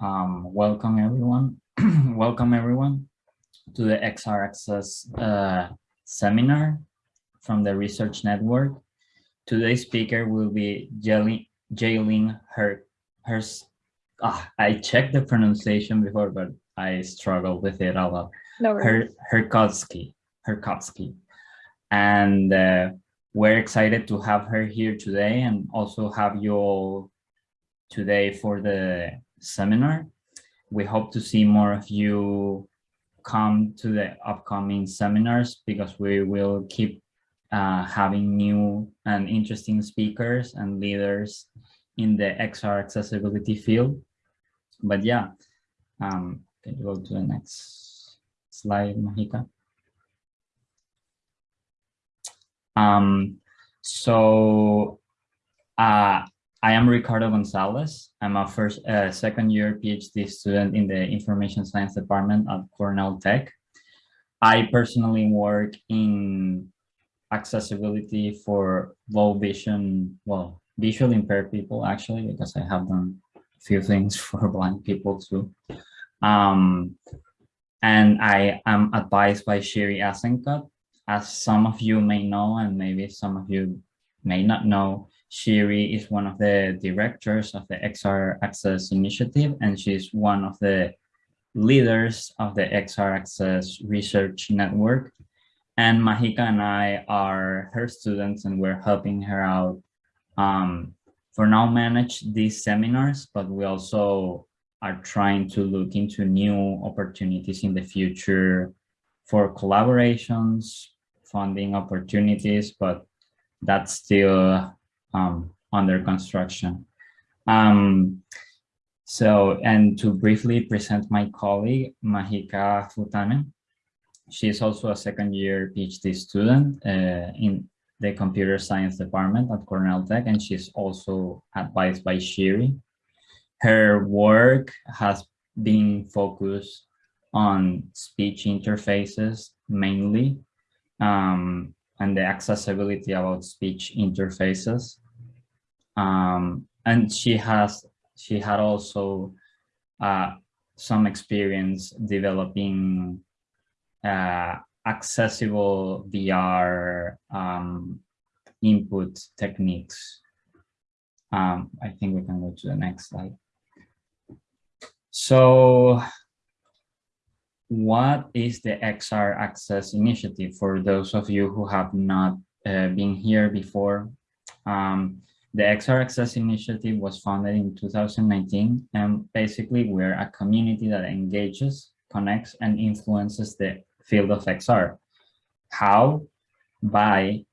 Um, welcome everyone. welcome everyone to the XR Access uh, seminar from the Research Network. Today's speaker will be Jaylin Her, Hers. Ah, I checked the pronunciation before, but I struggled with it a lot. No Her, Herkotsky, Herkotsky. And uh, we're excited to have her here today and also have you all today for the seminar. We hope to see more of you come to the upcoming seminars because we will keep uh, having new and interesting speakers and leaders in the XR accessibility field. But yeah, um, can you go to the next slide, Mahika? Um, so uh, I am Ricardo Gonzalez. I'm a first, uh, second year PhD student in the Information Science Department at Cornell Tech. I personally work in accessibility for low vision, well, visually impaired people actually, because I have done a few things for blind people too. Um, and I am advised by Shiri Azenkot. As some of you may know, and maybe some of you may not know, Shiri is one of the directors of the XR Access Initiative, and she's one of the leaders of the XR Access Research Network. And Mahika and I are her students, and we're helping her out um, for now manage these seminars, but we also are trying to look into new opportunities in the future for collaborations, funding opportunities, but that's still um, under construction. Um, so, and to briefly present my colleague, Mahika Phutane. She is also a second year PhD student uh, in the computer science department at Cornell Tech, and she's also advised by Shiri. Her work has been focused on speech interfaces mainly, um, and the accessibility about speech interfaces um, and she has she had also uh, some experience developing uh, accessible VR um, input techniques. Um, I think we can go to the next slide. So what is the XR Access Initiative for those of you who have not uh, been here before? Um, the XR Access Initiative was founded in 2019, and basically we're a community that engages, connects, and influences the field of XR. How? By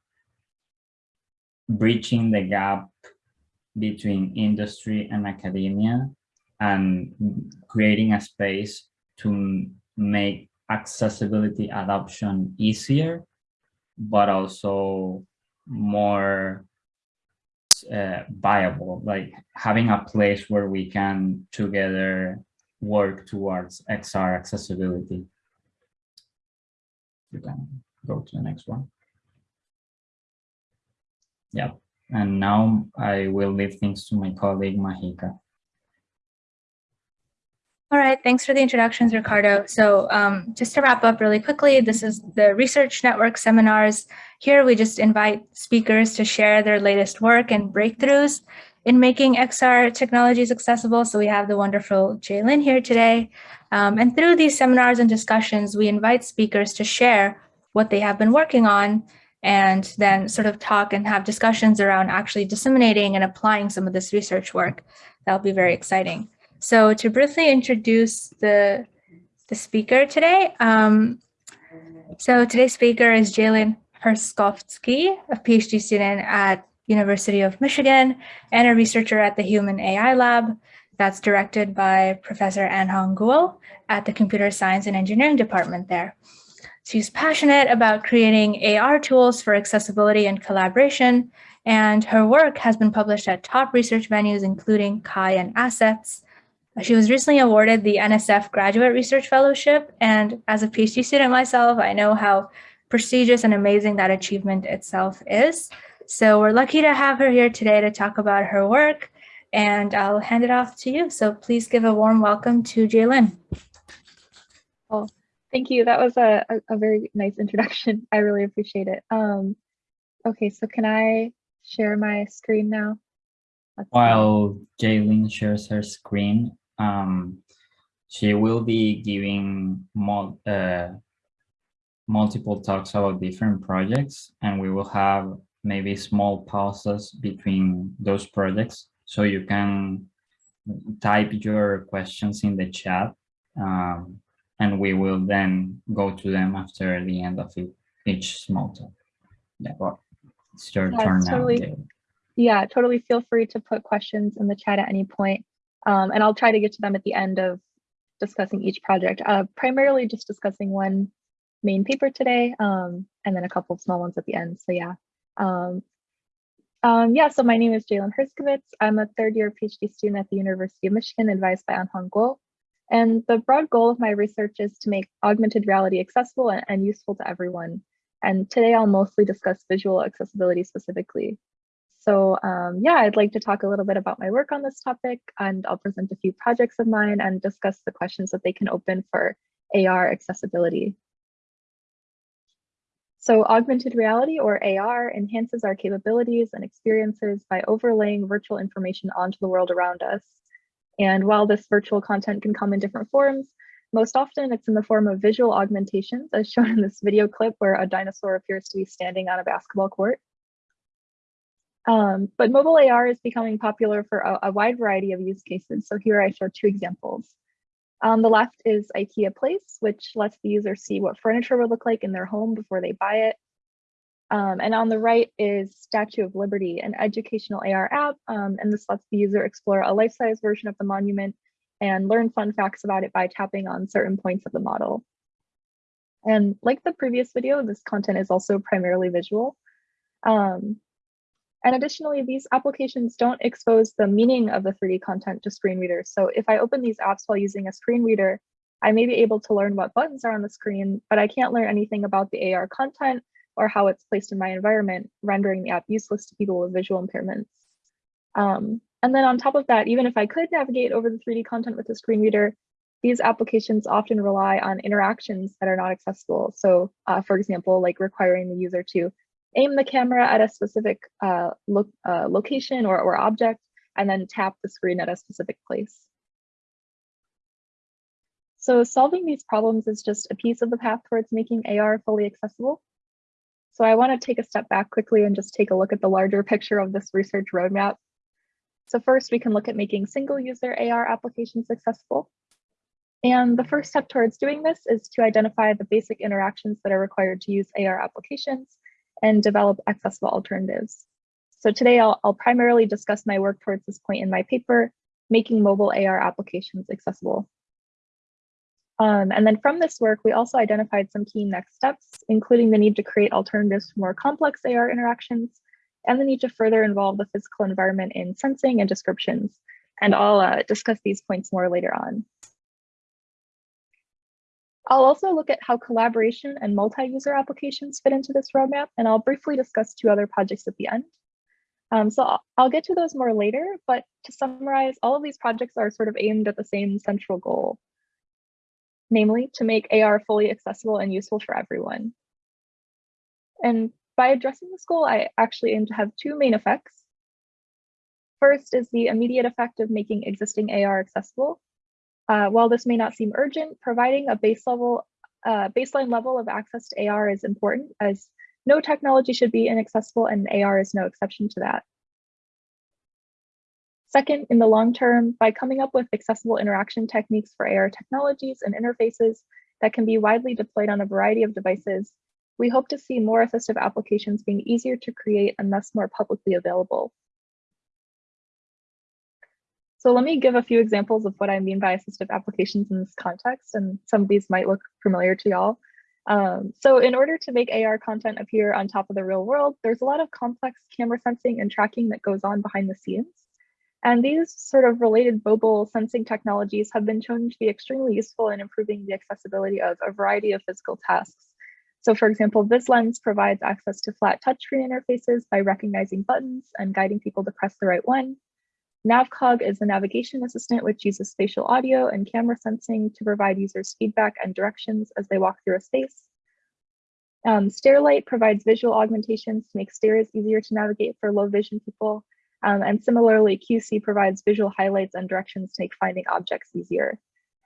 bridging the gap between industry and academia and creating a space to make accessibility adoption easier, but also more uh, viable, like having a place where we can together work towards XR accessibility. You can go to the next one. Yeah, and now I will leave things to my colleague Mahika. All right, thanks for the introductions, Ricardo. So um, just to wrap up really quickly, this is the Research Network seminars. Here we just invite speakers to share their latest work and breakthroughs in making XR technologies accessible. So we have the wonderful Jaylin here today. Um, and through these seminars and discussions, we invite speakers to share what they have been working on and then sort of talk and have discussions around actually disseminating and applying some of this research work. That'll be very exciting. So to briefly introduce the, the speaker today, um, so today's speaker is Jaylin Herskovitz, a PhD student at University of Michigan and a researcher at the Human AI Lab that's directed by Professor Anhong Guo at the Computer Science and Engineering Department there. She's passionate about creating AR tools for accessibility and collaboration, and her work has been published at top research venues, including CHI and ASSETS, she was recently awarded the NSF Graduate Research Fellowship, and as a PhD student myself, I know how prestigious and amazing that achievement itself is. So we're lucky to have her here today to talk about her work and I'll hand it off to you. So please give a warm welcome to Jaylin. Well, thank you. That was a, a, a, very nice introduction. I really appreciate it. Um, okay, so can I share my screen now? Let's While Jaylin shares her screen, um, she will be giving more, uh, multiple talks about different projects and we will have maybe small pauses between those projects so you can type your questions in the chat um, and we will then go to them after the end of it, each small talk. Yeah, well, it's your yeah, turn totally, now. Yeah, totally feel free to put questions in the chat at any point. Um, and I'll try to get to them at the end of discussing each project, uh, primarily just discussing one main paper today, um, and then a couple of small ones at the end. So yeah. Um, um, yeah, so my name is Jaylin Herskovitz. I'm a third year PhD student at the University of Michigan, advised by Anhong Guo. And the broad goal of my research is to make augmented reality accessible and, and useful to everyone. And today I'll mostly discuss visual accessibility specifically. So um, yeah, I'd like to talk a little bit about my work on this topic and I'll present a few projects of mine and discuss the questions that they can open for AR accessibility. So augmented reality or AR enhances our capabilities and experiences by overlaying virtual information onto the world around us. And while this virtual content can come in different forms, most often it's in the form of visual augmentations as shown in this video clip where a dinosaur appears to be standing on a basketball court. Um, but mobile AR is becoming popular for a, a wide variety of use cases. So here I show two examples. On the left is IKEA Place, which lets the user see what furniture would look like in their home before they buy it. Um, and on the right is Statue of Liberty, an educational AR app, um, and this lets the user explore a life-size version of the monument and learn fun facts about it by tapping on certain points of the model. And like the previous video, this content is also primarily visual. Um, and additionally, these applications don't expose the meaning of the 3D content to screen readers. So if I open these apps while using a screen reader, I may be able to learn what buttons are on the screen, but I can't learn anything about the AR content or how it's placed in my environment, rendering the app useless to people with visual impairments. Um, and then on top of that, even if I could navigate over the 3D content with a screen reader, these applications often rely on interactions that are not accessible. So uh, for example, like requiring the user to aim the camera at a specific uh, uh, location or, or object, and then tap the screen at a specific place. So solving these problems is just a piece of the path towards making AR fully accessible. So I want to take a step back quickly and just take a look at the larger picture of this research roadmap. So first, we can look at making single user AR applications accessible. And the first step towards doing this is to identify the basic interactions that are required to use AR applications and develop accessible alternatives. So today I'll, I'll primarily discuss my work towards this point in my paper, making mobile AR applications accessible. Um, and then from this work, we also identified some key next steps, including the need to create alternatives for more complex AR interactions and the need to further involve the physical environment in sensing and descriptions. And I'll uh, discuss these points more later on. I'll also look at how collaboration and multi-user applications fit into this roadmap, and I'll briefly discuss two other projects at the end. Um, so I'll, I'll get to those more later, but to summarize, all of these projects are sort of aimed at the same central goal, namely to make AR fully accessible and useful for everyone. And by addressing this goal, I actually aim to have two main effects. First is the immediate effect of making existing AR accessible, uh, while this may not seem urgent, providing a base level, uh, baseline level of access to AR is important as no technology should be inaccessible and AR is no exception to that. Second, in the long term, by coming up with accessible interaction techniques for AR technologies and interfaces that can be widely deployed on a variety of devices, we hope to see more assistive applications being easier to create and thus more publicly available. So let me give a few examples of what I mean by assistive applications in this context, and some of these might look familiar to y'all. Um, so in order to make AR content appear on top of the real world, there's a lot of complex camera sensing and tracking that goes on behind the scenes. And these sort of related mobile sensing technologies have been shown to be extremely useful in improving the accessibility of a variety of physical tasks. So for example, VizLens provides access to flat touchscreen interfaces by recognizing buttons and guiding people to press the right one. NavCog is the navigation assistant, which uses spatial audio and camera sensing to provide users feedback and directions as they walk through a space. Um, Stairlight provides visual augmentations to make stairs easier to navigate for low vision people. Um, and similarly, CueSee provides visual highlights and directions to make finding objects easier.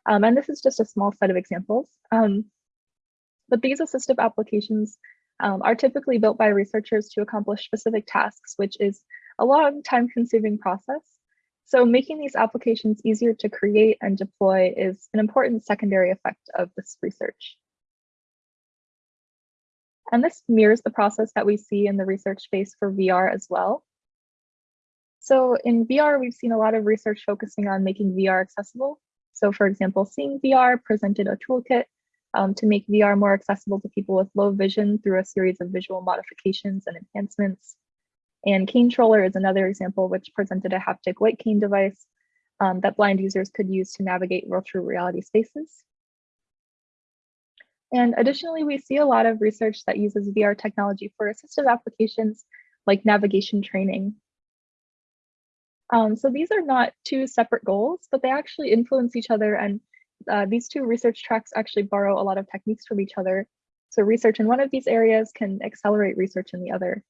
Um, and this is just a small set of examples. Um, but these assistive applications um, are typically built by researchers to accomplish specific tasks, which is a long time consuming process. So making these applications easier to create and deploy is an important secondary effect of this research. And this mirrors the process that we see in the research space for VR as well. So in VR, we've seen a lot of research focusing on making VR accessible. So for example, Seeing VR presented a toolkit um, to make VR more accessible to people with low vision through a series of visual modifications and enhancements. And Canetroller is another example which presented a haptic white cane device um, that blind users could use to navigate virtual reality spaces. And additionally, we see a lot of research that uses VR technology for assistive applications like navigation training. Um, so these are not two separate goals, but they actually influence each other and uh, these two research tracks actually borrow a lot of techniques from each other. So research in one of these areas can accelerate research in the other.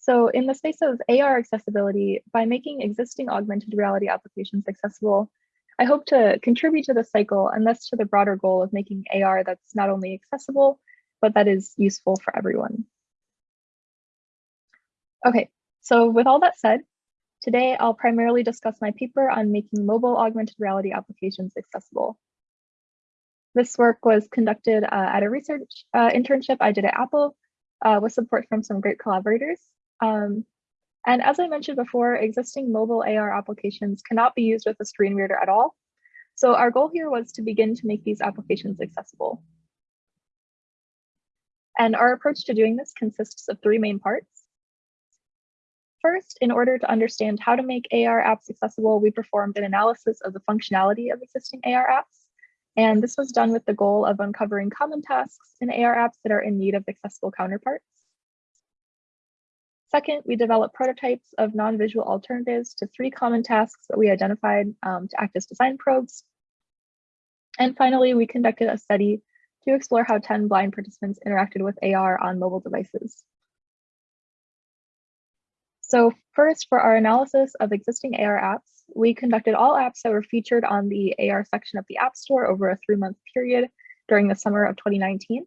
So in the space of AR accessibility, by making existing augmented reality applications accessible, I hope to contribute to the cycle and thus to the broader goal of making AR that's not only accessible, but that is useful for everyone. Okay, so with all that said, today I'll primarily discuss my paper on making mobile augmented reality applications accessible. This work was conducted uh, at a research uh, internship I did at Apple uh, with support from some great collaborators. Um, and as I mentioned before, existing mobile AR applications cannot be used with a screen reader at all. So our goal here was to begin to make these applications accessible. And our approach to doing this consists of three main parts. First, in order to understand how to make AR apps accessible, we performed an analysis of the functionality of existing AR apps. And this was done with the goal of uncovering common tasks in AR apps that are in need of accessible counterparts. Second, we developed prototypes of non-visual alternatives to three common tasks that we identified um, to act as design probes. And finally, we conducted a study to explore how 10 blind participants interacted with AR on mobile devices. So first, for our analysis of existing AR apps, we conducted all apps that were featured on the AR section of the App Store over a three-month period during the summer of 2019.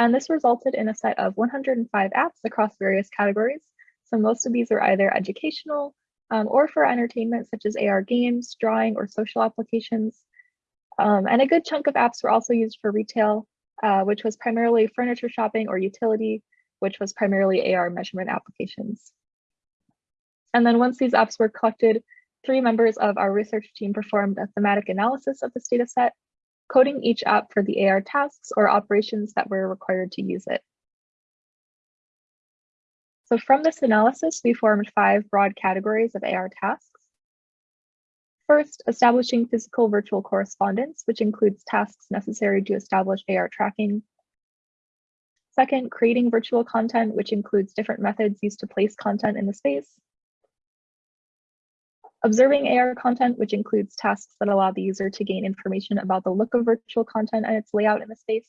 And this resulted in a set of 105 apps across various categories. So most of these are either educational um, or for entertainment, such as AR games, drawing, or social applications. Um, and a good chunk of apps were also used for retail, uh, which was primarily furniture shopping or utility, which was primarily AR measurement applications. And then once these apps were collected, three members of our research team performed a thematic analysis of this data set coding each app for the AR tasks or operations that were required to use it. So from this analysis, we formed five broad categories of AR tasks. First, establishing physical virtual correspondence, which includes tasks necessary to establish AR tracking. Second, creating virtual content, which includes different methods used to place content in the space. Observing AR content, which includes tasks that allow the user to gain information about the look of virtual content and its layout in the space.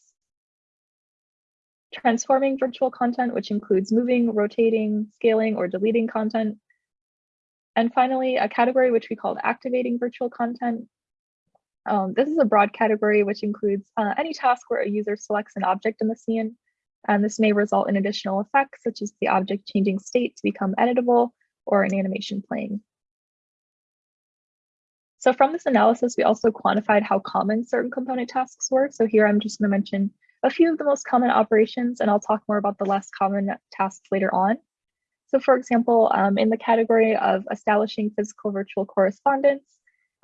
Transforming virtual content, which includes moving, rotating, scaling, or deleting content. And finally, a category which we called activating virtual content. Um, this is a broad category which includes uh, any task where a user selects an object in the scene. And this may result in additional effects, such as the object changing state to become editable or an animation playing. So from this analysis, we also quantified how common certain component tasks were. So here I'm just going to mention a few of the most common operations, and I'll talk more about the less common tasks later on. So for example, um, in the category of establishing physical virtual correspondence,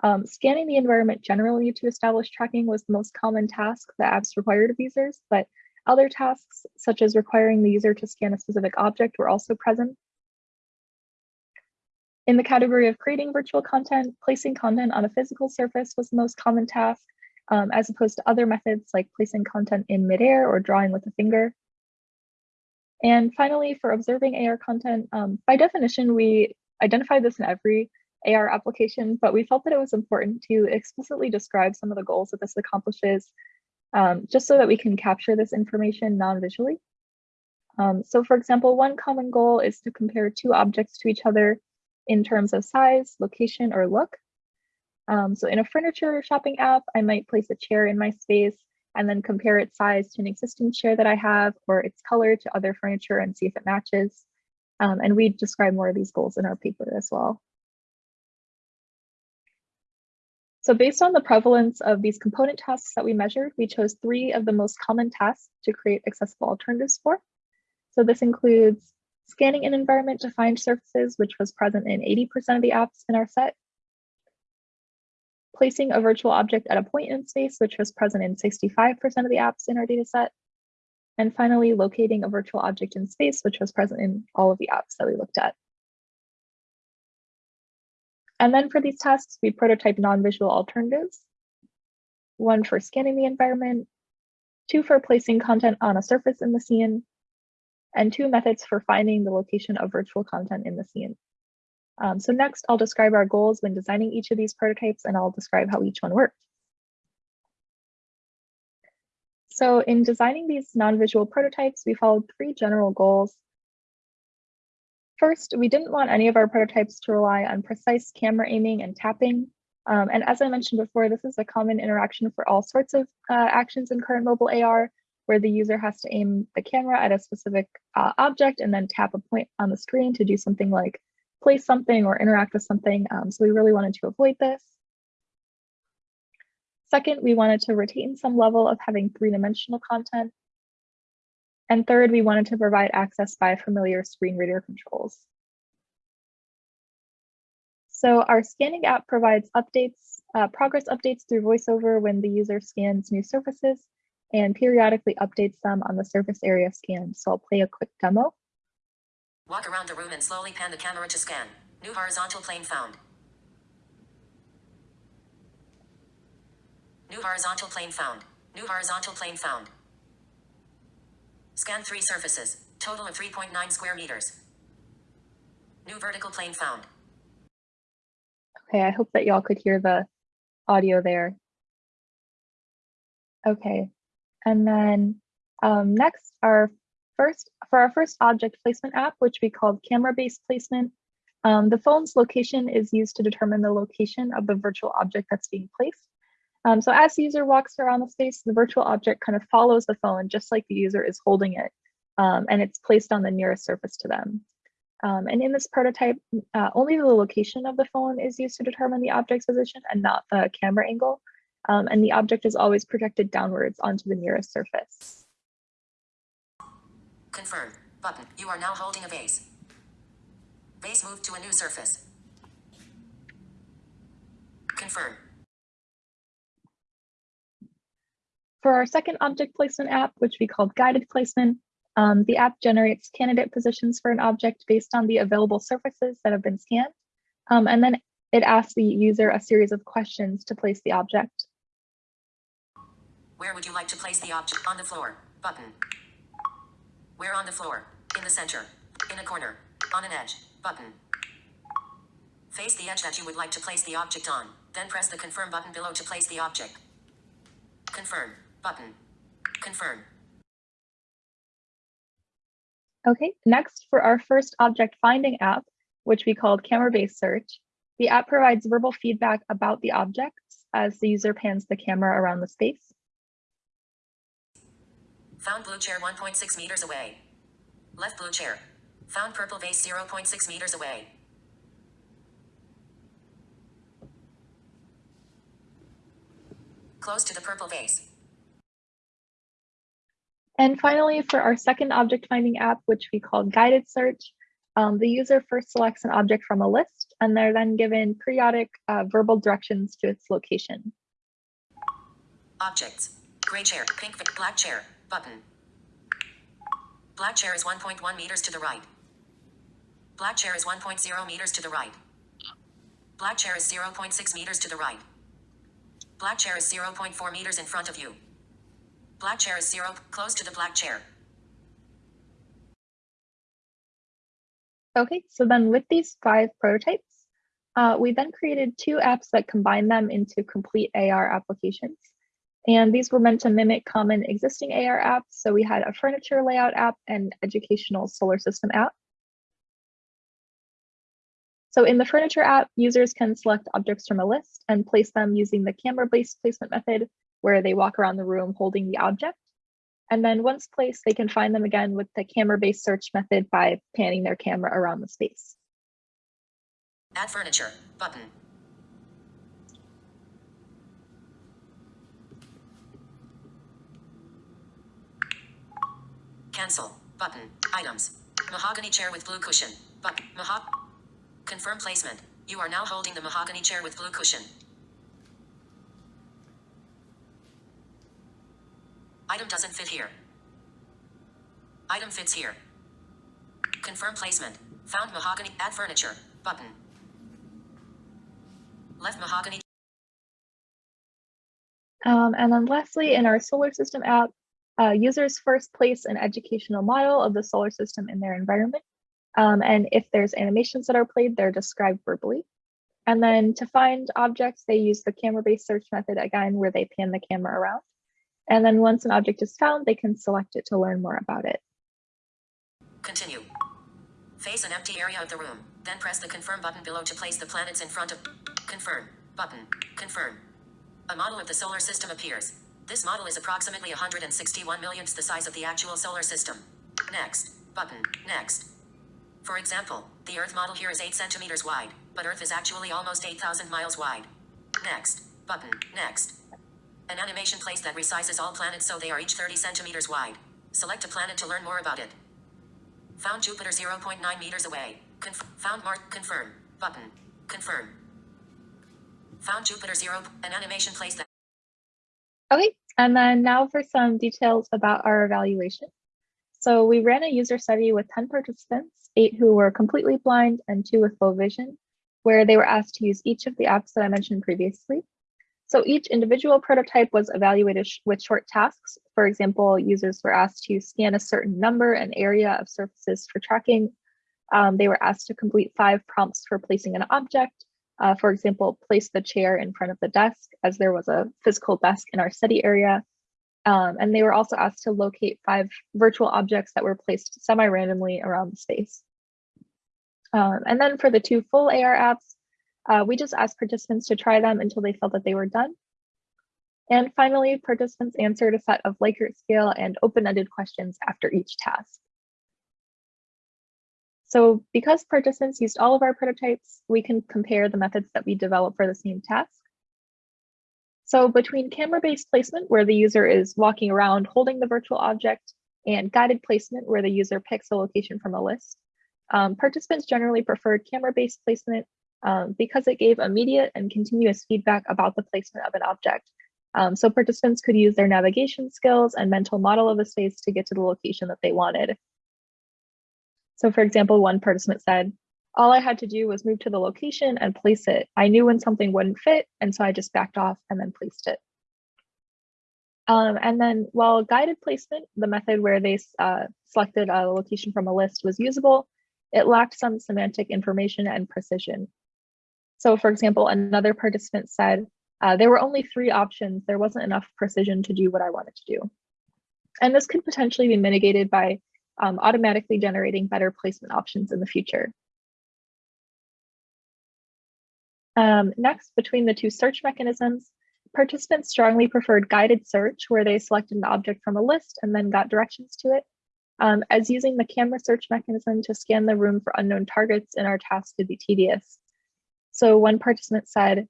um, scanning the environment generally to establish tracking was the most common task that apps required of users, but other tasks, such as requiring the user to scan a specific object, were also present. In the category of creating virtual content, placing content on a physical surface was the most common task, um, as opposed to other methods like placing content in midair or drawing with a finger. And finally, for observing AR content, um, by definition, we identify this in every AR application, but we felt that it was important to explicitly describe some of the goals that this accomplishes, um, just so that we can capture this information non-visually. Um, so for example, one common goal is to compare two objects to each other in terms of size, location, or look. Um, so in a furniture shopping app, I might place a chair in my space and then compare its size to an existing chair that I have or its color to other furniture and see if it matches. Um, and we describe more of these goals in our paper as well. So based on the prevalence of these component tasks that we measured, we chose three of the most common tasks to create accessible alternatives for. So this includes scanning an environment to find surfaces, which was present in 80% of the apps in our set, placing a virtual object at a point in space, which was present in 65% of the apps in our data set, and finally locating a virtual object in space, which was present in all of the apps that we looked at. And then for these tasks, we prototype non-visual alternatives, one for scanning the environment, two for placing content on a surface in the scene, and two methods for finding the location of virtual content in the scene. Um, so next, I'll describe our goals when designing each of these prototypes, and I'll describe how each one worked. So in designing these non-visual prototypes, we followed three general goals. First, we didn't want any of our prototypes to rely on precise camera aiming and tapping. Um, and as I mentioned before, this is a common interaction for all sorts of uh, actions in current mobile AR, where the user has to aim the camera at a specific uh, object and then tap a point on the screen to do something like place something or interact with something. Um, so we really wanted to avoid this. Second, we wanted to retain some level of having three-dimensional content. And third, we wanted to provide access by familiar screen reader controls. So our scanning app provides updates, uh, progress updates through VoiceOver when the user scans new surfaces and periodically updates them on the surface area scanned. So I'll play a quick demo. Walk around the room and slowly pan the camera to scan. New horizontal plane found. New horizontal plane found. New horizontal plane found. Scan three surfaces. Total of 3.9 square meters. New vertical plane found. Okay, I hope that y'all could hear the audio there. Okay, and then um, next, our first for our first object placement app, which we called camera-based placement, um, the phone's location is used to determine the location of the virtual object that's being placed. Um, so as the user walks around the space, the virtual object kind of follows the phone just like the user is holding it, um, and it's placed on the nearest surface to them. Um, and in this prototype, uh, only the location of the phone is used to determine the object's position and not the camera angle. Um, and the object is always projected downwards onto the nearest surface. Confirm. Button. You are now holding a base. Base moved to a new surface. Confirm. For our second object placement app, which we called guided placement, um, the app generates candidate positions for an object based on the available surfaces that have been scanned. Um, and then it asks the user a series of questions to place the object. Where would you like to place the object? On the floor. Button. Where on the floor? In the center. In a corner. On an edge. Button. Face the edge that you would like to place the object on. Then press the confirm button below to place the object. Confirm. Button. Confirm. Okay, next for our first object finding app, which we called camera-based search, the app provides verbal feedback about the objects as the user pans the camera around the space. Found blue chair 1.6 meters away. Left blue chair. Found purple vase 0.6 meters away. Close to the purple vase. And finally, for our second object finding app, which we call guided search, um, the user first selects an object from a list and they're then given periodic uh, verbal directions to its location. Objects. Gray chair, pink, black chair, button. Black chair is 1.1 meters to the right. Black chair is 1.0 meters to the right. Black chair is 0.6 meters to the right. Black chair is 0.4 meters in front of you. Black chair is 0, close to the black chair. Okay, so then with these five prototypes, uh, we then created two apps that combine them into complete AR applications. And these were meant to mimic common existing AR apps. So we had a furniture layout app and educational solar system app. So in the furniture app, users can select objects from a list and place them using the camera-based placement method, where they walk around the room holding the object. And then once placed, they can find them again with the camera-based search method by panning their camera around the space. Add furniture button. Cancel button. Items. Mahogany chair with blue cushion. But mahog. Confirm placement. You are now holding the mahogany chair with blue cushion. Item doesn't fit here. Item fits here. Confirm placement. Found mahogany. Add furniture. Button. Left mahogany. Um, and then lastly, in our solar system app, uh, users first place an educational model of the solar system in their environment. Um, and if there's animations that are played, they're described verbally. And then to find objects, they use the camera-based search method again, where they pan the camera around. And then once an object is found, they can select it to learn more about it. Continue. Face an empty area of the room, then press the confirm button below to place the planets in front of confirm button. Confirm. A model of the solar system appears. This model is approximately 161 millionths the size of the actual solar system. Next button. Next. For example, the Earth model here is 8 centimeters wide, but Earth is actually almost 8,000 miles wide. Next button. Next. An animation plays that resizes all planets so they are each 30 centimeters wide. Select a planet to learn more about it. Found Jupiter 0.9 meters away. Conf found. Confirm. Button. Confirm. Found Jupiter 0. An animation plays that. Okay, and then now for some details about our evaluation. So we ran a user study with 10 participants, eight who were completely blind and two with low vision, where they were asked to use each of the apps that I mentioned previously. So each individual prototype was evaluated sh with short tasks. For example, users were asked to scan a certain number and area of surfaces for tracking. Um, they were asked to complete five prompts for placing an object. Uh, for example, place the chair in front of the desk as there was a physical desk in our study area. Um, and they were also asked to locate five virtual objects that were placed semi-randomly around the space. Um, and then for the two full AR apps, uh, we just asked participants to try them until they felt that they were done. And finally, participants answered a set of Likert scale and open-ended questions after each task. So because participants used all of our prototypes, we can compare the methods that we developed for the same task. So between camera-based placement, where the user is walking around holding the virtual object, and guided placement, where the user picks a location from a list, um, participants generally preferred camera-based placement um, because it gave immediate and continuous feedback about the placement of an object. Um, so participants could use their navigation skills and mental model of a space to get to the location that they wanted. So for example, one participant said, all I had to do was move to the location and place it. I knew when something wouldn't fit, and so I just backed off and then placed it. Um, and then while guided placement, the method where they uh, selected a location from a list was usable, it lacked some semantic information and precision. So for example, another participant said, uh, there were only three options. There wasn't enough precision to do what I wanted to do. And this could potentially be mitigated by um, automatically generating better placement options in the future. Um, next, between the two search mechanisms, participants strongly preferred guided search, where they selected an object from a list and then got directions to it, um, as using the camera search mechanism to scan the room for unknown targets in our task could be tedious. So one participant said,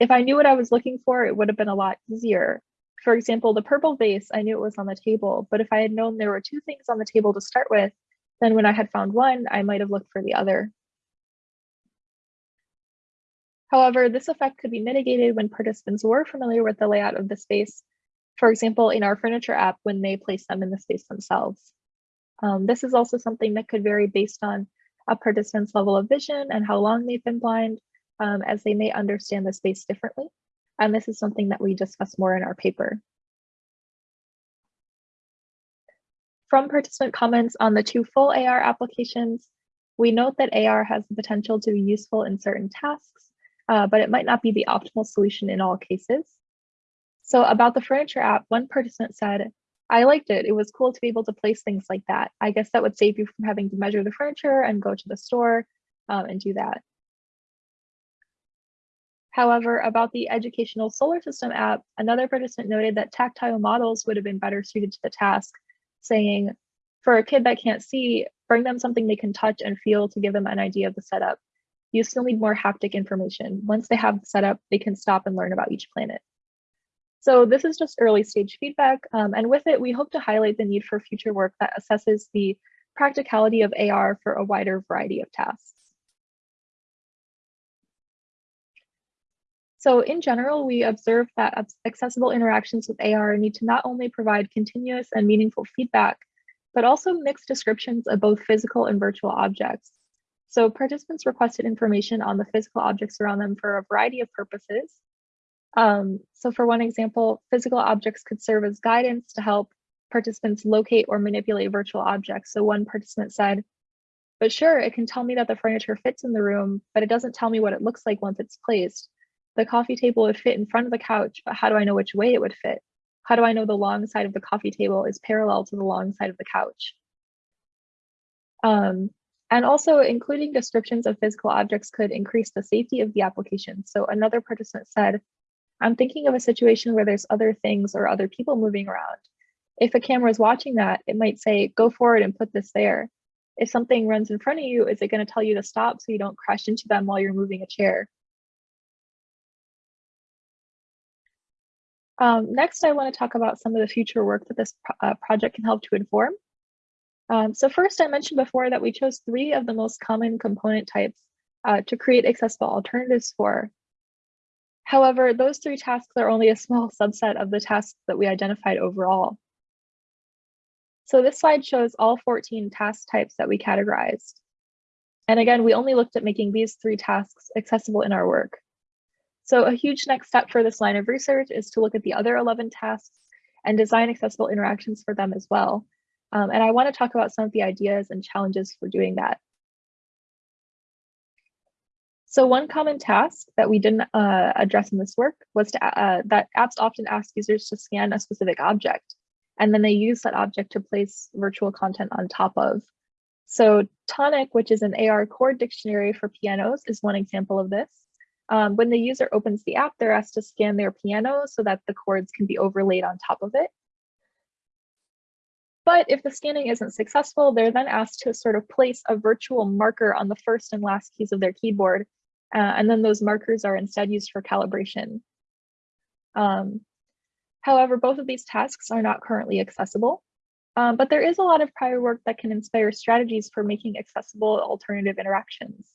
if I knew what I was looking for, it would have been a lot easier. For example, the purple vase, I knew it was on the table, but if I had known there were two things on the table to start with, then when I had found one, I might have looked for the other. However, this effect could be mitigated when participants were familiar with the layout of the space, for example, in our furniture app when they place them in the space themselves. Um, this is also something that could vary based on a participant's level of vision and how long they've been blind, um, as they may understand the space differently. And this is something that we discuss more in our paper. From participant comments on the two full AR applications, We note that AR has the potential to be useful in certain tasks, uh, but it might not be the optimal solution in all cases. So about the furniture app, one participant said, I liked it. It was cool to be able to place things like that. I guess that would save you from having to measure the furniture and go to the store um, and do that. However, about the educational solar system app, another participant noted that tactile models would have been better suited to the task, saying, for a kid that can't see, bring them something they can touch and feel to give them an idea of the setup. You still need more haptic information. Once they have the setup, they can stop and learn about each planet. So this is just early stage feedback. Um, and with it, we hope to highlight the need for future work that assesses the practicality of AR for a wider variety of tasks. So in general, we observe that accessible interactions with AR need to not only provide continuous and meaningful feedback, but also mixed descriptions of both physical and virtual objects. So participants requested information on the physical objects around them for a variety of purposes. Um, so for one example, physical objects could serve as guidance to help participants locate or manipulate virtual objects. So one participant said, but sure, it can tell me that the furniture fits in the room, but it doesn't tell me what it looks like once it's placed. The coffee table would fit in front of the couch, but how do I know which way it would fit? How do I know the long side of the coffee table is parallel to the long side of the couch? Um, and also including descriptions of physical objects could increase the safety of the application. So another participant said, I'm thinking of a situation where there's other things or other people moving around. If a camera is watching that, it might say, go forward and put this there. If something runs in front of you, is it gonna tell you to stop so you don't crash into them while you're moving a chair? Um, next, I want to talk about some of the future work that this pro uh, project can help to inform. Um, so first, I mentioned before that we chose three of the most common component types uh, to create accessible alternatives for. However, those three tasks are only a small subset of the tasks that we identified overall. So this slide shows all 14 task types that we categorized. And again, we only looked at making these three tasks accessible in our work. So a huge next step for this line of research is to look at the other 11 tasks and design accessible interactions for them as well. Um, and I want to talk about some of the ideas and challenges for doing that. So one common task that we didn't uh, address in this work was to, uh, that apps often ask users to scan a specific object, and then they use that object to place virtual content on top of. So Tonic, which is an AR chord dictionary for pianos, is one example of this. Um, when the user opens the app, they're asked to scan their piano so that the chords can be overlaid on top of it. But if the scanning isn't successful, they're then asked to sort of place a virtual marker on the first and last keys of their keyboard. Uh, and then those markers are instead used for calibration. Um, however, both of these tasks are not currently accessible. Um, but there is a lot of prior work that can inspire strategies for making accessible alternative interactions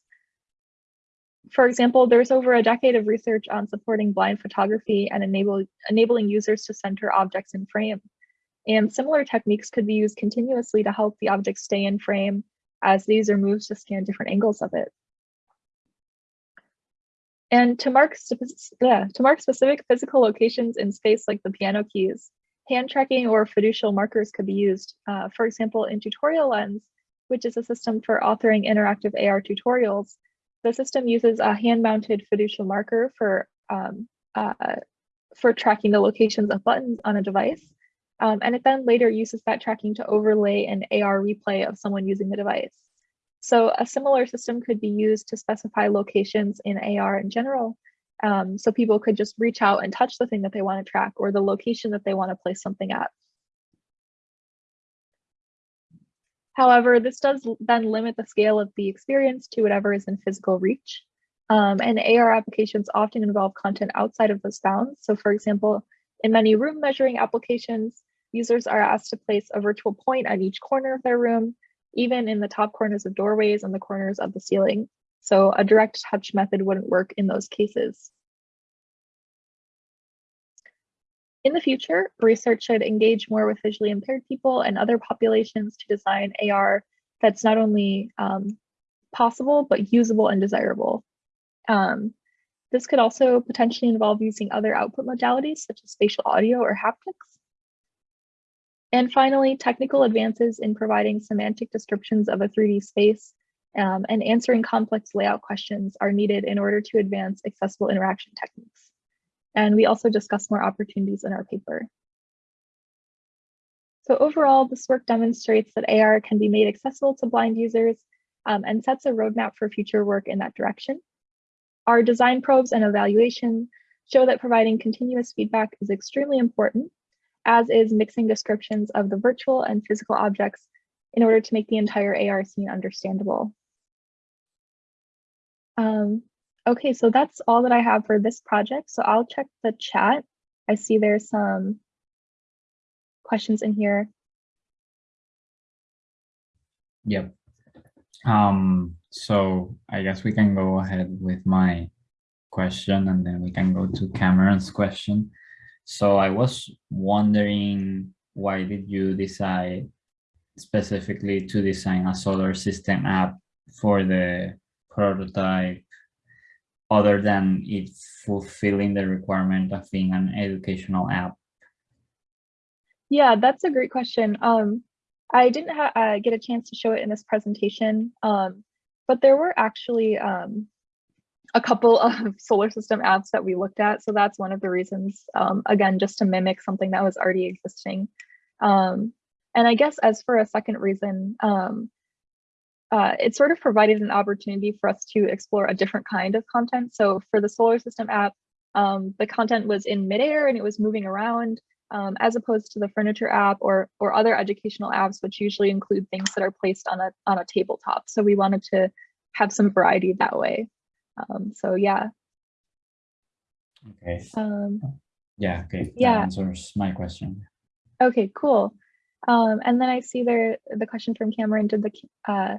for example, there's over a decade of research on supporting blind photography and enable, enabling users to center objects in frame. And similar techniques could be used continuously to help the object stay in frame as the user moves to scan different angles of it. And to mark, to mark specific physical locations in space like the piano keys, hand tracking or fiducial markers could be used. Uh, for example, in Tutorial Lens, which is a system for authoring interactive AR tutorials, the system uses a hand-mounted fiducial marker for, um, uh, for tracking the locations of buttons on a device. Um, and it then later uses that tracking to overlay an AR replay of someone using the device. So a similar system could be used to specify locations in AR in general. Um, so people could just reach out and touch the thing that they want to track or the location that they want to place something at. However, this does then limit the scale of the experience to whatever is in physical reach. Um, and AR applications often involve content outside of those bounds. So for example, in many room measuring applications, users are asked to place a virtual point at each corner of their room, even in the top corners of doorways and the corners of the ceiling. So a direct touch method wouldn't work in those cases. In the future, research should engage more with visually impaired people and other populations to design AR that's not only um, possible, but usable and desirable. Um, this could also potentially involve using other output modalities such as spatial audio or haptics. And finally, technical advances in providing semantic descriptions of a 3D space um, and answering complex layout questions are needed in order to advance accessible interaction techniques. And we also discuss more opportunities in our paper. So overall, this work demonstrates that AR can be made accessible to blind users um, and sets a roadmap for future work in that direction. Our design probes and evaluation show that providing continuous feedback is extremely important, as is mixing descriptions of the virtual and physical objects in order to make the entire AR scene understandable. Um, okay, so that's all that I have for this project. So I'll check the chat. I see there's some questions in here. Yep. Um, so I guess we can go ahead with my question and then we can go to Cameron's question. So I was wondering, why did you decide specifically to design a solar system app for the prototype other than it fulfilling the requirement of being an educational app? Yeah, that's a great question. Um, I didn't uh, get a chance to show it in this presentation, um, but there were actually um, a couple of solar system apps that we looked at. So that's one of the reasons, um, again, just to mimic something that was already existing. Um, and I guess as for a second reason, um, uh, it sort of provided an opportunity for us to explore a different kind of content. So for the solar system app, um, the content was in midair and it was moving around um, as opposed to the furniture app or or other educational apps, which usually include things that are placed on a on a tabletop. So we wanted to have some variety that way. Um, so yeah. Okay. Um, Yeah, okay. Yeah. That answers my question. okay, cool. Um, and then I see there the question from Cameron, did the uh,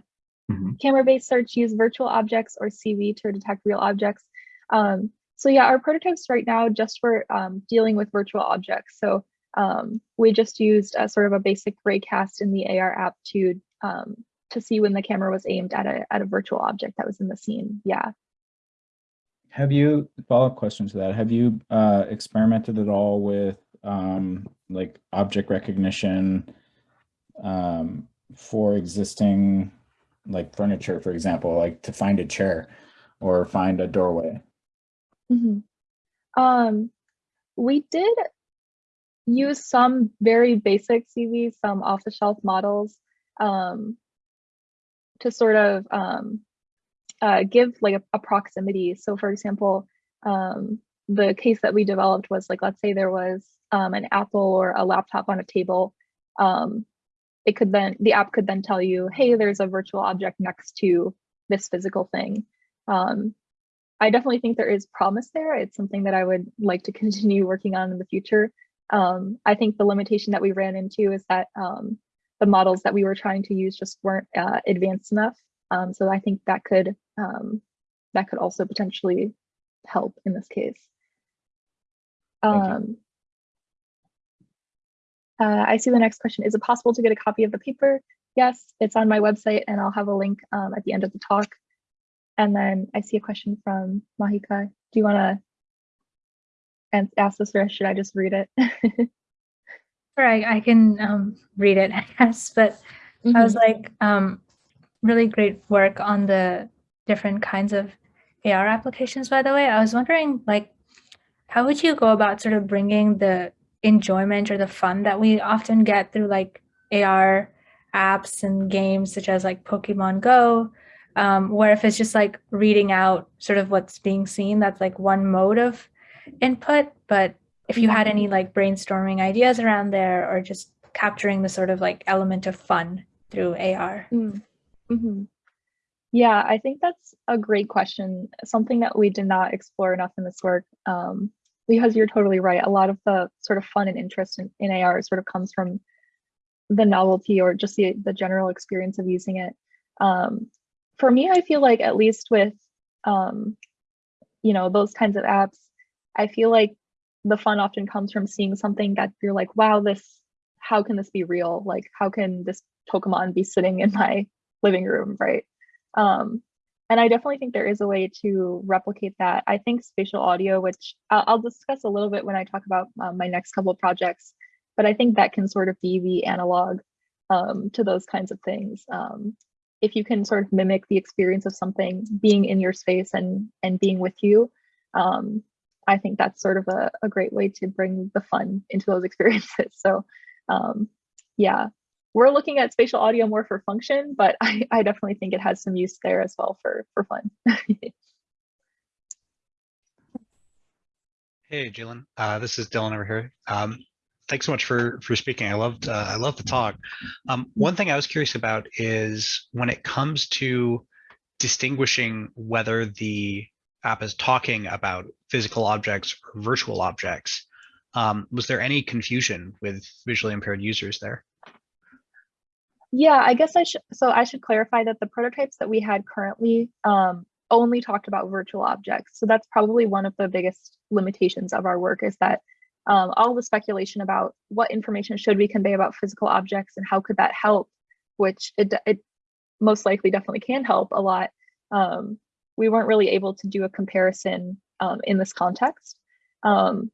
Mhm. camera-based search use virtual objects or CV to detect real objects? Um, so yeah, our prototypes right now just for um, dealing with virtual objects. So um, we just used a sort of a basic raycast in the AR app to um, to see when the camera was aimed at a at a virtual object that was in the scene. Yeah. Have you, follow-up question to that, have you uh, experimented at all with um, like object recognition um, for existing like furniture, for example, like to find a chair or find a doorway? Mhm. Um, we did use some very basic CVs, some off-the-shelf models, um, to sort of um, uh, give like a, a proximity. So, for example, um, the case that we developed was like, let's say there was um, an Apple or a laptop on a table. Um, it could then the app could then tell you, hey, there's a virtual object next to this physical thing. Um, I definitely think there is promise there. It's something that I would like to continue working on in the future. Um, I think the limitation that we ran into is that um, the models that we were trying to use just weren't uh, advanced enough. Um, so I think that could um, that could also potentially help in this case. Uh, I see the next question. Is it possible to get a copy of the paper? Yes, it's on my website and I'll have a link um, at the end of the talk. And then I see a question from Mahika. Do you want to ask this or should I just read it? Sure, I, I can um, read it, I guess, but I was like, um, really great work on the different kinds of AR applications, by the way. I was wondering, like, how would you go about sort of bringing the enjoyment or the fun that we often get through like AR apps and games such as like Pokemon Go, um, where if it's just like reading out sort of what's being seen, that's like one mode of input. But if you had any like brainstorming ideas around there or just capturing the sort of like element of fun through AR. Mm, mhm. Yeah, I think that's a great question. Something that we did not explore enough in this work. Um, because you're totally right. A lot of the sort of fun and interest in, in AR sort of comes from the novelty or just the, the general experience of using it. Um, for me, I feel like at least with, um, you know, those kinds of apps, I feel like the fun often comes from seeing something that you're like, wow, this, how can this be real? Like, how can this Pokemon be sitting in my living room, right? Um, and I definitely think there is a way to replicate that. I think spatial audio, which I'll, I'll discuss a little bit when I talk about um, my next couple of projects, but I think that can sort of be the analog um, to those kinds of things. Um, if you can sort of mimic the experience of something being in your space and and being with you, um, I think that's sort of a, a great way to bring the fun into those experiences. So um, yeah, we're looking at spatial audio more for function, but I, I definitely think it has some use there as well for, for fun. Hey, Jaylin. Uh, this is Dylan over here. Um, thanks so much for for speaking. I loved uh, I loved the talk. Um, one thing I was curious about is when it comes to distinguishing whether the app is talking about physical objects or virtual objects. Um, was there any confusion with visually impaired users there? Yeah, I guess I should, so I should clarify that the prototypes that we had currently um, only talked about virtual objects. So that's probably one of the biggest limitations of our work is that um, all the speculation about what information should we convey about physical objects and how could that help, which it, it most likely definitely can help a lot. Um, we weren't really able to do a comparison um, in this context. Um,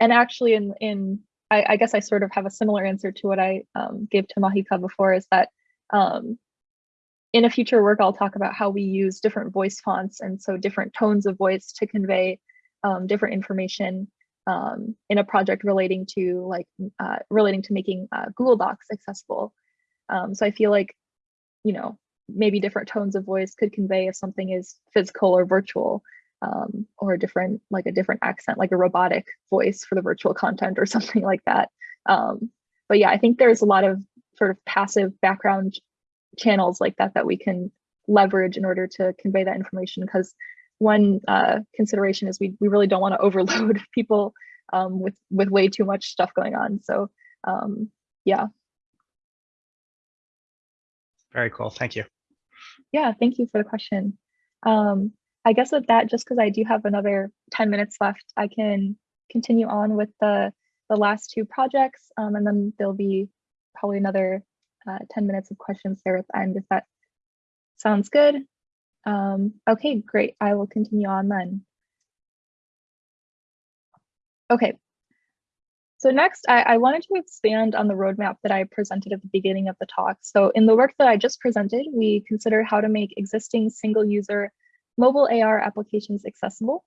and actually in, in I, I, guess I sort of have a similar answer to what I um, gave to Mahika before is that um, in a future work, I'll talk about how we use different voice fonts and so different tones of voice to convey um, different information um, in a project relating to like uh, relating to making uh, Google Docs accessible. so I feel like, you know, maybe different tones of voice could convey if something is physical or virtual um, or a different like a different accent like a robotic voice for the virtual content or something like that um, but yeah i think there's a lot of sort of passive background channels like that that we can leverage in order to convey that information because one uh, consideration is we, we really don't want to overload people um, with with way too much stuff going on so um, yeah very cool. Thank you. Yeah, thank you for the question. Um, I guess with that, just because I do have another 10 minutes left, I can continue on with the, the last two projects, um, and then there'll be probably another uh, 10 minutes of questions there at the end, if that sounds good. Um, okay, great. I will continue on then. Okay, so next, I, I, wanted to expand on the roadmap that I presented at the beginning of the talk. So in the work that I just presented, we consider how to make existing single user mobile AR applications accessible.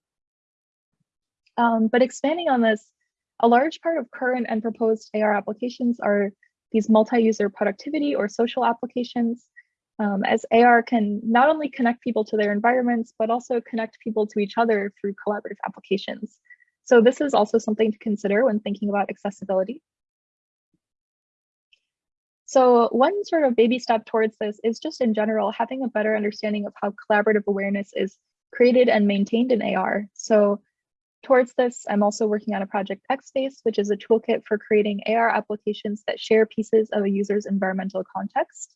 Um, but expanding on this, a large part of current and proposed AR applications are these multi-user productivity or social applications, um, as AR can not only connect people to their environments, but also connect people to each other through collaborative applications. So this is also something to consider when thinking about accessibility. So one sort of baby step towards this is just in general, having a better understanding of how collaborative awareness is created and maintained in AR. So towards this, I'm also working on a project XSpace, which is a toolkit for creating AR applications that share pieces of a user's environmental context.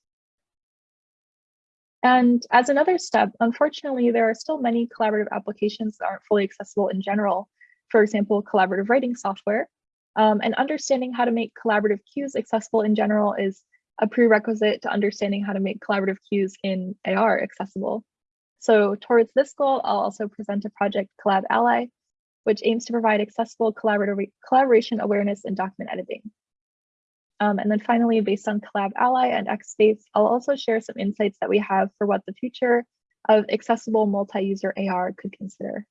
And as another step, unfortunately, there are still many collaborative applications that aren't fully accessible in general for example, collaborative writing software. Um, and understanding how to make collaborative cues accessible in general is a prerequisite to understanding how to make collaborative cues in AR accessible. So towards this goal, I'll also present a project CollabAlly, which aims to provide accessible collaboration awareness in document editing. Um, and then finally, based on CollabAlly and XSpace, I'll also share some insights that we have for what the future of accessible multi-user AR could consider.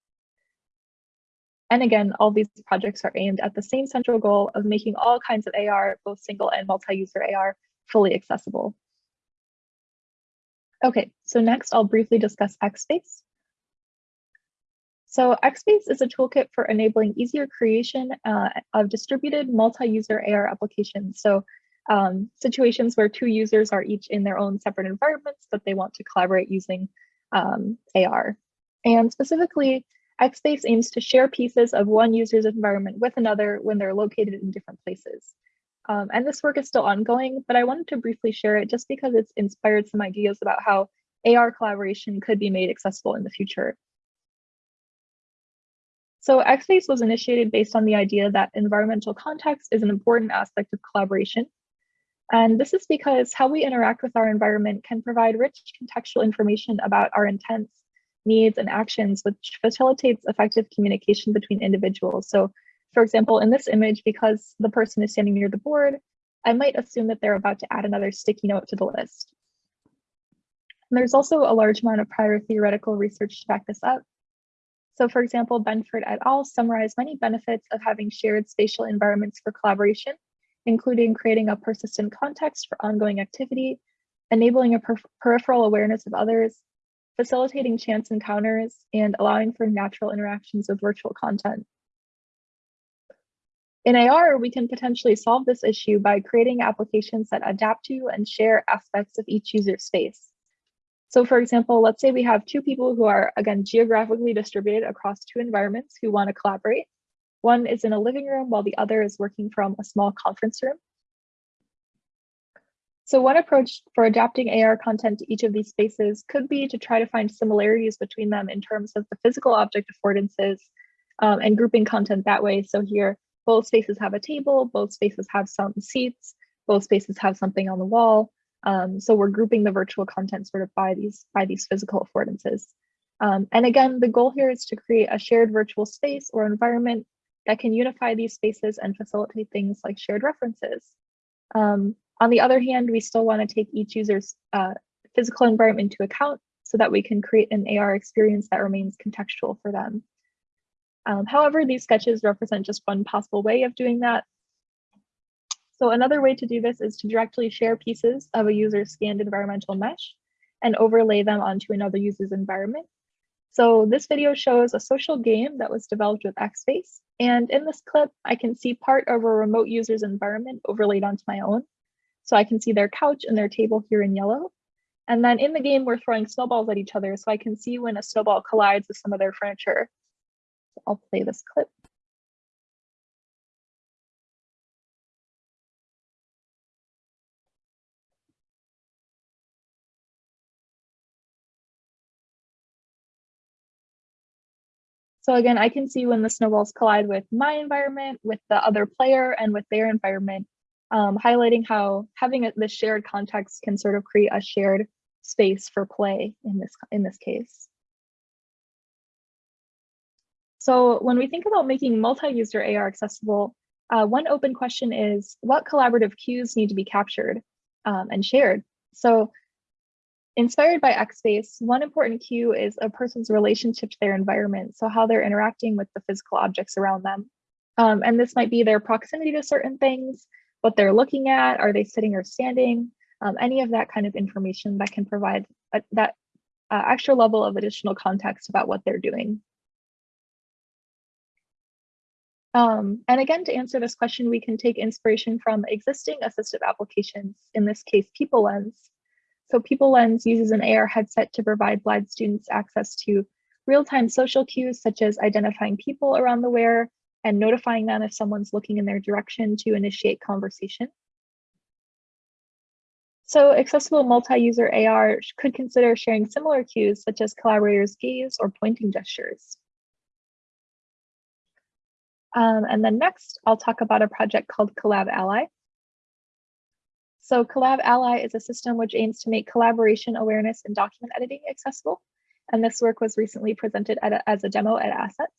And again, all these projects are aimed at the same central goal of making all kinds of AR, both single and multi-user AR, fully accessible. Okay, so next I'll briefly discuss XSpace. So XSpace is a toolkit for enabling easier creation uh, of distributed multi-user AR applications. So um, situations where two users are each in their own separate environments, but they want to collaborate using um, AR. And specifically, XSpace aims to share pieces of one user's environment with another when they're located in different places. Um, and this work is still ongoing, but I wanted to briefly share it just because it's inspired some ideas about how AR collaboration could be made accessible in the future. So XSpace was initiated based on the idea that environmental context is an important aspect of collaboration. And this is because how we interact with our environment can provide rich contextual information about our intents needs, and actions, which facilitates effective communication between individuals. So for example, in this image, because the person is standing near the board, I might assume that they're about to add another sticky note to the list. And there's also a large amount of prior theoretical research to back this up. So for example, Benford et al. summarized many benefits of having shared spatial environments for collaboration, including creating a persistent context for ongoing activity, enabling a per peripheral awareness of others, facilitating chance encounters, and allowing for natural interactions with virtual content. In AR, we can potentially solve this issue by creating applications that adapt to and share aspects of each user space. So for example, let's say we have two people who are, again, geographically distributed across two environments who want to collaborate. One is in a living room while the other is working from a small conference room. So one approach for adapting AR content to each of these spaces could be to try to find similarities between them in terms of the physical object affordances um, and grouping content that way. So here, both spaces have a table, both spaces have some seats, both spaces have something on the wall. Um, so we're grouping the virtual content sort of by these, by these physical affordances. Um, and again, the goal here is to create a shared virtual space or environment that can unify these spaces and facilitate things like shared references. Um, on the other hand, we still want to take each user's uh, physical environment into account so that we can create an AR experience that remains contextual for them. Um, however, these sketches represent just one possible way of doing that. So another way to do this is to directly share pieces of a user's scanned environmental mesh and overlay them onto another user's environment. So this video shows a social game that was developed with XSpace. And in this clip, I can see part of a remote user's environment overlaid onto my own. So I can see their couch and their table here in yellow. And then in the game, we're throwing snowballs at each other. So I can see when a snowball collides with some of their furniture. I'll play this clip. So again, I can see when the snowballs collide with my environment, with the other player, and with their environment, um, highlighting how having a, this shared context can sort of create a shared space for play in this, in this case. So when we think about making multi-user AR accessible, uh, one open question is what collaborative cues need to be captured um, and shared? So Inspired by XSpace, one important cue is a person's relationship to their environment, so how they're interacting with the physical objects around them. Um, and this might be their proximity to certain things, what they're looking at, are they sitting or standing, um, any of that kind of information that can provide a, that uh, extra level of additional context about what they're doing. Um, and again, to answer this question, we can take inspiration from existing assistive applications, in this case, PeopleLens. so PeopleLens uses an AR headset to provide blind students access to real-time social cues, such as identifying people around the wearer and notifying them if someone's looking in their direction to initiate conversation. So accessible multi-user AR could consider sharing similar cues, such as collaborators' gaze or pointing gestures. Um, and then next, I'll talk about a project called CollabAlly. So CollabAlly is a system which aims to make collaboration awareness and document editing accessible. And this work was recently presented a, as a demo at ASSETS.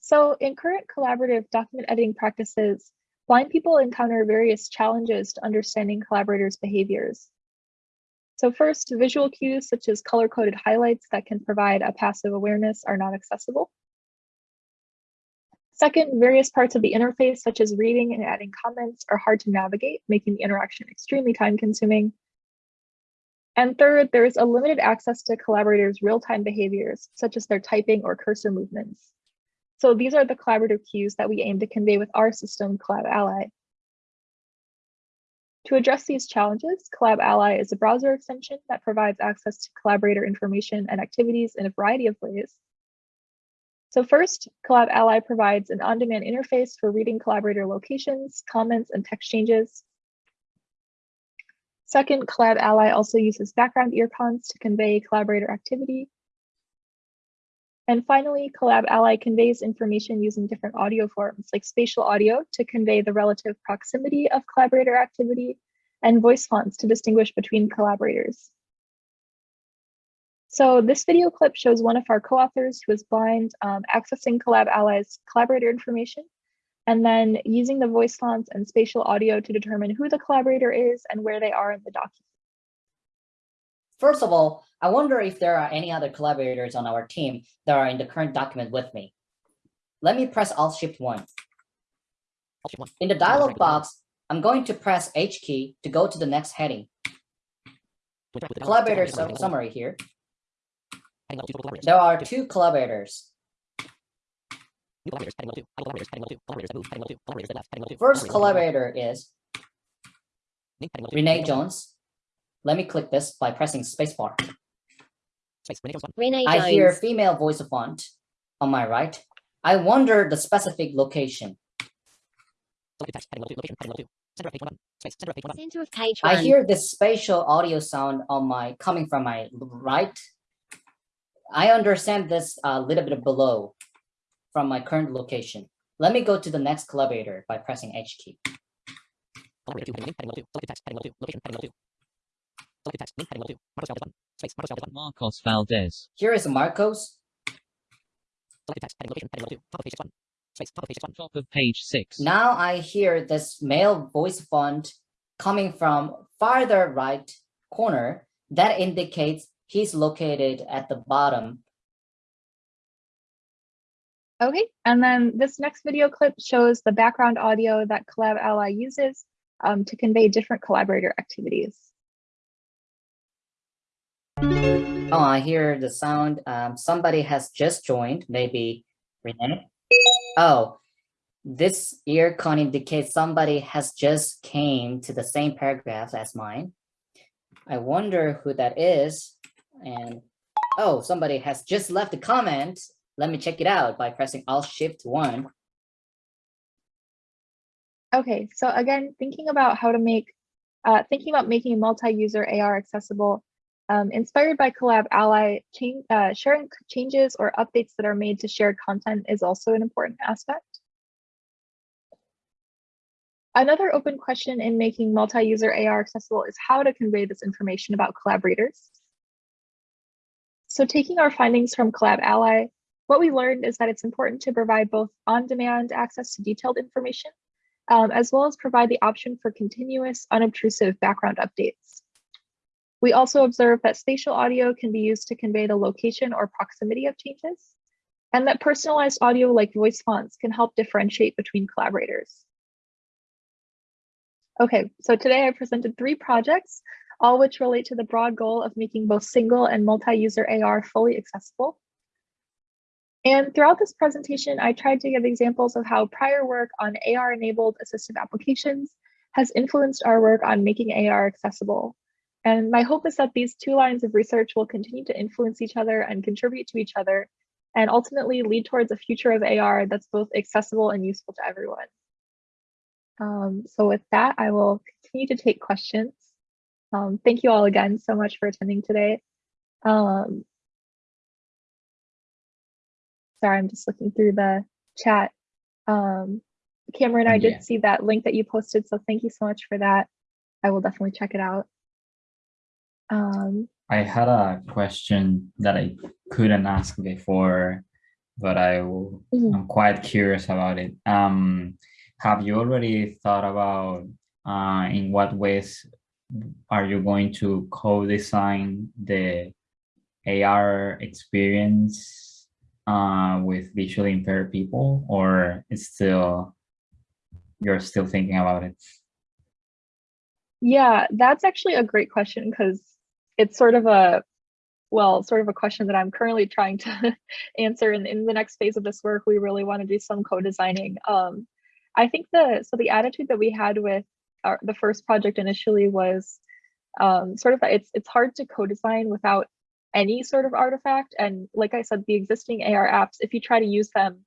So in current collaborative document editing practices, blind people encounter various challenges to understanding collaborators' behaviors. So first, visual cues such as color-coded highlights that can provide a passive awareness are not accessible. Second, various parts of the interface, such as reading and adding comments, are hard to navigate, making the interaction extremely time consuming. And third, there is a limited access to collaborators' real-time behaviors, such as their typing or cursor movements. So these are the collaborative cues that we aim to convey with our system, CollabAlly. To address these challenges, CollabAlly is a browser extension that provides access to collaborator information and activities in a variety of ways, so first, CollabAlly provides an on-demand interface for reading collaborator locations, comments, and text changes. Second, CollabAlly also uses background earcons to convey collaborator activity. And finally, CollabAlly conveys information using different audio forms like spatial audio to convey the relative proximity of collaborator activity and voice fonts to distinguish between collaborators. So this video clip shows one of our co-authors who is blind um, accessing CollabAlly's collaborator information and then using the voice fonts and spatial audio to determine who the collaborator is and where they are in the document. first of all, I wonder if there are any other collaborators on our team that are in the current document with me. Let me press Alt Shift one. In the dialog box, I'm going to press H key to go to the next heading. Collaborator summary here. There are two collaborators. First collaborator is Renee Jones. Let me click this by pressing spacebar. Renee Jones. I hear female voice font on my right. I wonder the specific location. Center I hear this spatial audio sound on my coming from my right. I understand this a little bit below from my current location. Let me go to the next collaborator by pressing H key. Marcos Valdez. Here is Marcos. Top of page 6. Now I hear this male voice font coming from farther right corner. That indicates he's located at the bottom. Okay, and then this next video clip shows the background audio that CollabAlly uses um, to convey different collaborator activities. Oh, I hear the sound. Um, somebody has just joined, maybe Renee. Oh, this earcon indicates somebody has just came to the same paragraph as mine. I wonder who that is. And oh, somebody has just left a comment. Let me check it out by pressing Alt Shift one. Okay, so again, thinking about how to make, uh, thinking about making multi-user AR accessible, um, inspired by CollabAlly, uh, sharing changes or updates that are made to shared content is also an important aspect. Another open question in making multi-user AR accessible is how to convey this information about collaborators. So taking our findings from CollabAlly, what we learned is that it's important to provide both on-demand access to detailed information, um, as well as provide the option for continuous, unobtrusive background updates. We also observed that spatial audio can be used to convey the location or proximity of changes, and that personalized audio like voice fonts can help differentiate between collaborators. Okay, so today I presented three projects, all which relate to the broad goal of making both single and multi-user AR fully accessible. And throughout this presentation, I tried to give examples of how prior work on AR-enabled assistive applications has influenced our work on making AR accessible. And my hope is that these two lines of research will continue to influence each other and contribute to each other, and ultimately lead towards a future of AR that's both accessible and useful to everyone. Um, so with that, I will continue to take questions. Um, thank you all again so much for attending today. Um, sorry, I'm just looking through the chat. Um, Cameron, I Yeah. did see that link that you posted, so thank you so much for that. I will definitely check it out. Um, I had a question that I couldn't ask before, but I will, Mhm. I'm quite curious about it. Um, have you already thought about uh, in what ways are you going to co-design the AR experience uh, with visually impaired people, or it's still you're still thinking about it? Yeah, that's actually a great question because it's sort of a, well, sort of a question that I'm currently trying to answer. And in the next phase of this work, we really want to do some co-designing. Um, I think the, so the attitude that we had with our, the first project initially was um, sort of that it's, it's hard to co-design without any sort of artifact. And like I said, the existing AR apps, if you try to use them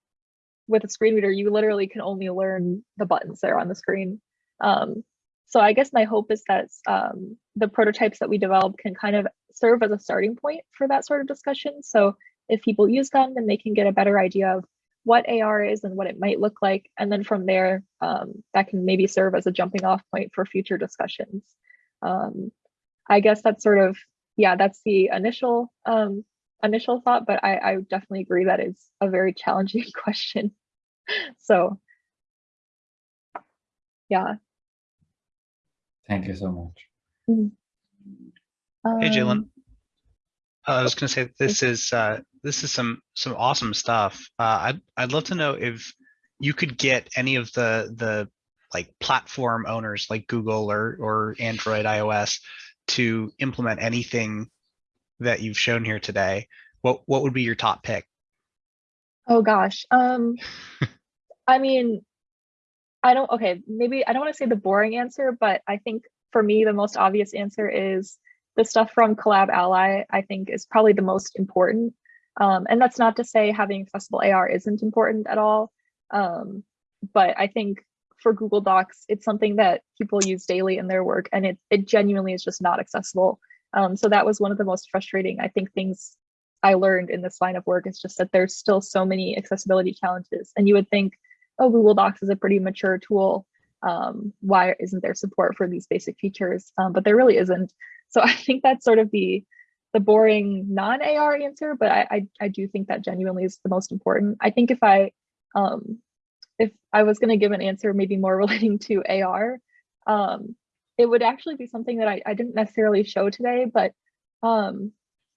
with a screen reader, you literally can only learn the buttons that are on the screen. Um, so I guess my hope is that um, the prototypes that we develop can kind of serve as a starting point for that sort of discussion. So if people use them, then they can get a better idea of what AR is and what it might look like. And then from there, um, that can maybe serve as a jumping off point for future discussions. Um, I guess that's sort of, yeah, that's the initial um, initial thought, but I, I definitely agree that it's a very challenging question. so yeah. Thank you so much. Hey, Jaylin. Um, I was going to say this is uh, this is some some awesome stuff. Uh, I'd I'd love to know if you could get any of the the like platform owners like Google or or Android, iOS to implement anything that you've shown here today. What what would be your top pick? Oh gosh. Um, I mean, I don't, okay, maybe I don't want to say the boring answer, but I think for me, the most obvious answer is the stuff from CollabAlly, I think is probably the most important. Um, and that's not to say having accessible AR isn't important at all. Um, but I think for Google Docs, it's something that people use daily in their work and it, it genuinely is just not accessible. Um, so that was one of the most frustrating, I think, things I learned in this line of work is just that there's still so many accessibility challenges. And you would think, oh, Google Docs is a pretty mature tool. Um, why isn't there support for these basic features? Um, but there really isn't. So I think that's sort of the the boring non-AR answer, but I, I, I do think that genuinely is the most important. I think if I um, if I was going to give an answer maybe more relating to AR, um, it would actually be something that I, I didn't necessarily show today, but um,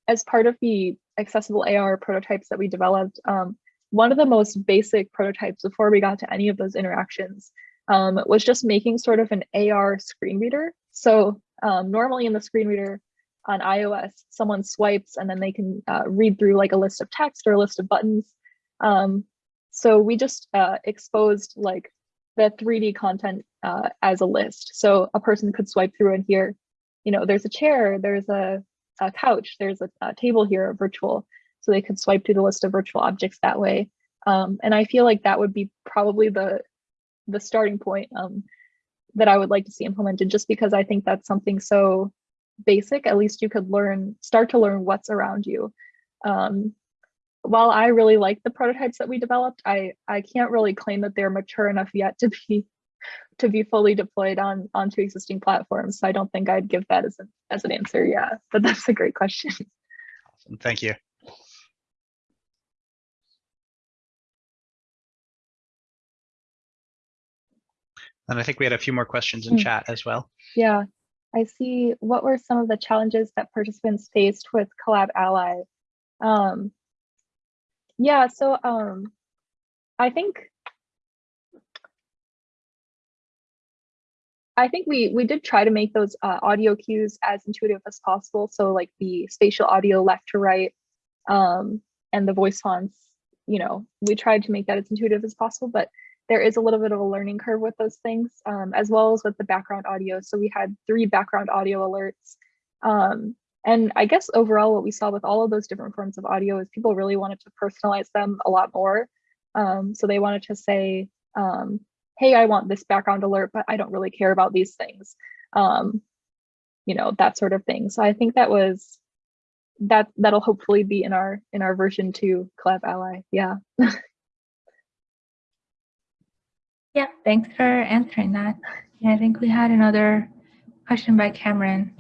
as part of the accessible AR prototypes that we developed, um, one of the most basic prototypes before we got to any of those interactions um, was just making sort of an AR screen reader. So um, normally in the screen reader on iOS, someone swipes and then they can uh, read through like a list of text or a list of buttons. Um, so we just uh, exposed like the 3D content uh, as a list. So a person could swipe through and here, you know, there's a chair, there's a, a couch, there's a, a, table here, a virtual. So they could swipe through the list of virtual objects that way. Um, and I feel like that would be probably the the starting point um, that I would like to see implemented, just because I think that's something so basic. At least you could learn, start to learn what's around you. Um, while I really like the prototypes that we developed, I I can't really claim that they're mature enough yet to be to be fully deployed on onto existing platforms. So I don't think I'd give that as an as an answer. Yeah, but that's a great question. Awesome. Thank you. And I think we had a few more questions in Hmm. chat as well. Yeah, I see. What were some of the challenges that participants faced with CollabAlly? Um, yeah, so um, I think I think we we did try to make those uh, audio cues as intuitive as possible. So like the spatial audio left to right um, and the voice fonts, you know, we tried to make that as intuitive as possible, but there is a little bit of a learning curve with those things, um, as well as with the background audio. So we had three background audio alerts. Um, and I guess overall what we saw with all of those different forms of audio is people really wanted to personalize them a lot more. Um, so they wanted to say, um, hey, I want this background alert, but I don't really care about these things. Um, you know, that sort of thing. So I think that was that that'll hopefully be in our in our version two CollabAlly. Yeah. Yeah, thanks for answering that. Yeah, I think we had another question by Cameron.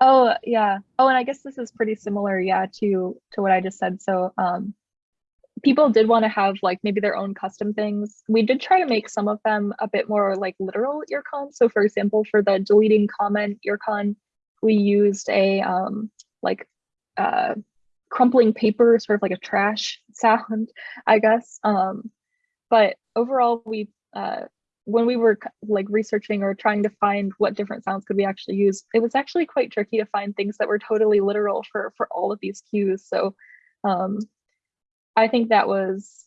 Oh yeah. Oh, and I guess this is pretty similar, yeah, to to what I just said. So um people did want to have like maybe their own custom things. We did try to make some of them a bit more like literal earcon. So for example, for the deleting comment earcon, we used a um like uh crumpling paper, sort of like a trash sound, I guess. Um but overall we uh when we were like researching or trying to find what different sounds could we actually use, it was actually quite tricky to find things that were totally literal for for all of these cues. So um, I think that was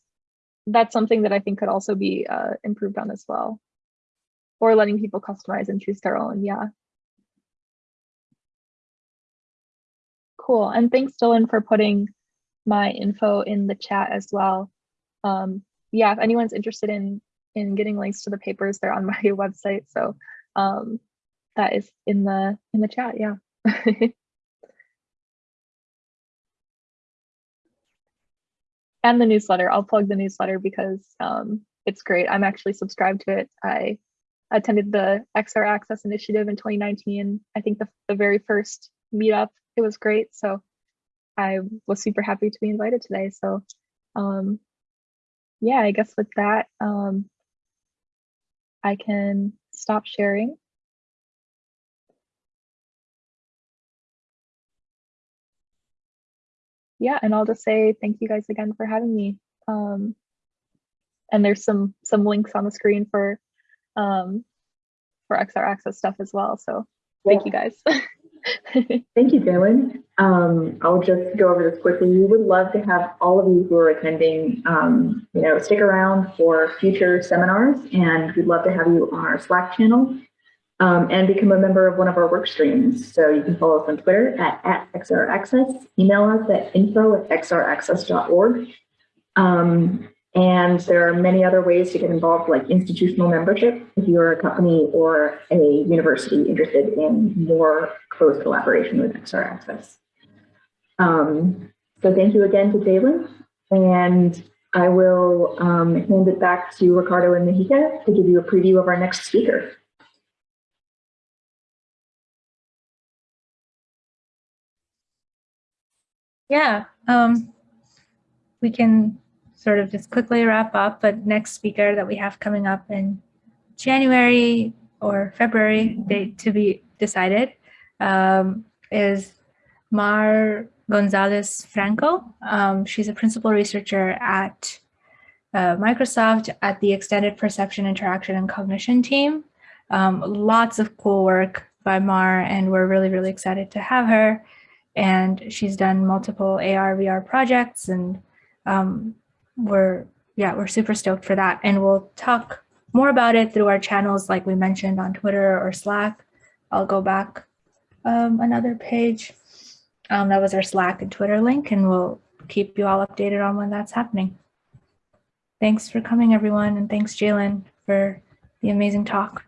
that's something that I think could also be uh, improved on as well, or letting people customize and choose their own. Yeah. Cool. And thanks, Dylan, for putting my info in the chat as well. Um, yeah, if anyone's interested in in getting links to the papers, they're on my website. So um, that is in the in the chat. Yeah. and the newsletter. I'll plug the newsletter because um, it's great. I'm actually subscribed to it. I attended the XR Access Initiative in 2019. I think the, the very first meetup. It was great. So I was super happy to be invited today. So um, yeah, I guess with that, um, I can stop sharing. yeah, and I'll just say thank you guys again for having me. Um, and there's some some links on the screen for um, for XR Access stuff as well. So thank you guys. Thank you, Dylan. Um, I'll just go over this quickly. We would love to have all of you who are attending, um, you know, stick around for future seminars, and we'd love to have you on our Slack channel um, and become a member of one of our work streams. So you can follow us on Twitter at, at XRAccess, email us at info at xraccess.org. Um, and there are many other ways to get involved, like institutional membership, if you're a company or a university interested in more close collaboration with XR Access. Um, so thank you again to Jaylin, and I will um, hand it back to Ricardo and Mahika to give you a preview of our next speaker. Yeah, um, we can sort of just quickly wrap up, but next speaker that we have coming up in January or February, date to be decided, um, is Mar Gonzalez Franco. Um, she's a principal researcher at uh, Microsoft at the Extended Perception, Interaction, and Cognition team. Um, lots of cool work by Mar, and we're really, really excited to have her. And she's done multiple AR, VR projects, and um, we're, yeah, we're super stoked for that. And we'll talk more about it through our channels, like we mentioned on Twitter or Slack. I'll go back um, another page. Um, that was our Slack and Twitter link, and we'll keep you all updated on when that's happening. Thanks for coming, everyone, and thanks, Jaylin, for the amazing talk.